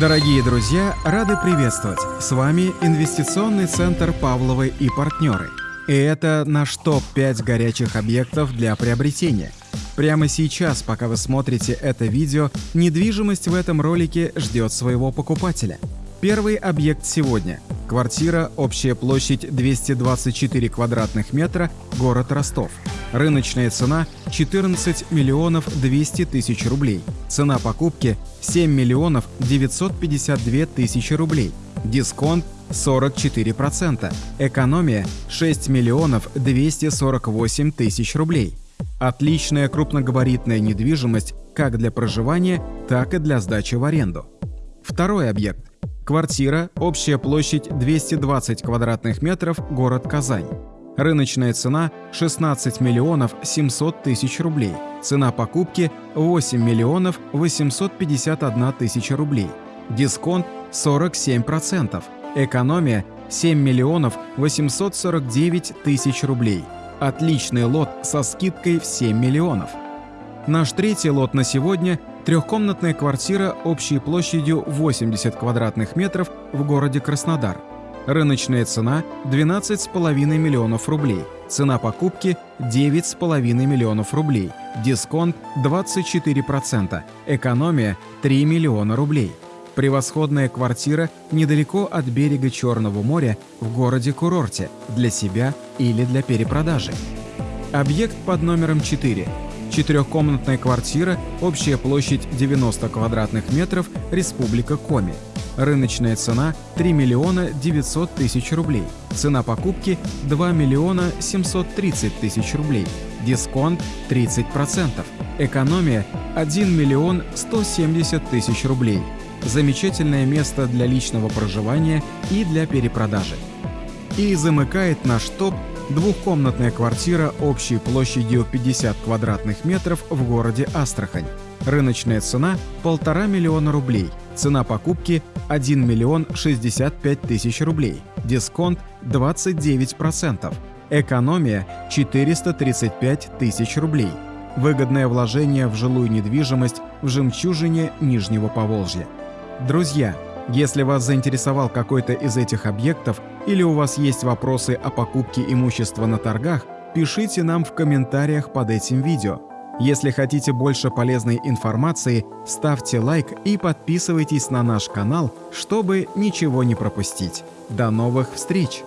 Дорогие друзья, рады приветствовать! С вами инвестиционный центр «Павловы и партнеры». И это наш топ-5 горячих объектов для приобретения. Прямо сейчас, пока вы смотрите это видео, недвижимость в этом ролике ждет своего покупателя. Первый объект сегодня – квартира, общая площадь 224 квадратных метра, город Ростов – Рыночная цена 14 миллионов 200 тысяч рублей. Цена покупки 7 миллионов 952 тысячи рублей. Дисконт 44%. Экономия 6 миллионов 248 тысяч рублей. Отличная крупногабаритная недвижимость как для проживания, так и для сдачи в аренду. Второй объект. Квартира, общая площадь 220 квадратных метров, город Казань. Рыночная цена 16 миллионов 700 тысяч рублей. Цена покупки 8 миллионов 851 тысяча рублей. Дисконт 47%. Экономия 7 миллионов 849 тысяч рублей. Отличный лот со скидкой в 7 миллионов. Наш третий лот на сегодня – трехкомнатная квартира общей площадью 80 квадратных метров в городе Краснодар – Рыночная цена – 12,5 миллионов рублей. Цена покупки – 9,5 миллионов рублей. Дисконт – 24%. Экономия – 3 миллиона рублей. Превосходная квартира недалеко от берега Черного моря в городе-курорте для себя или для перепродажи. Объект под номером 4. Четырехкомнатная квартира, общая площадь 90 квадратных метров, Республика Коми. Рыночная цена 3 миллиона 900 тысяч рублей. Цена покупки 2 миллиона 730 тысяч рублей. Дисконт 30%. Экономия 1 миллион 170 тысяч рублей. Замечательное место для личного проживания и для перепродажи. И замыкает наш топ двухкомнатная квартира общей площадью 50 квадратных метров в городе Астрахань. Рыночная цена – полтора миллиона рублей. Цена покупки – 1 миллион 65 тысяч рублей. Дисконт – 29%. Экономия – 435 тысяч рублей. Выгодное вложение в жилую недвижимость в жемчужине Нижнего Поволжья. Друзья, если вас заинтересовал какой-то из этих объектов или у вас есть вопросы о покупке имущества на торгах, пишите нам в комментариях под этим видео. Если хотите больше полезной информации, ставьте лайк и подписывайтесь на наш канал, чтобы ничего не пропустить. До новых встреч!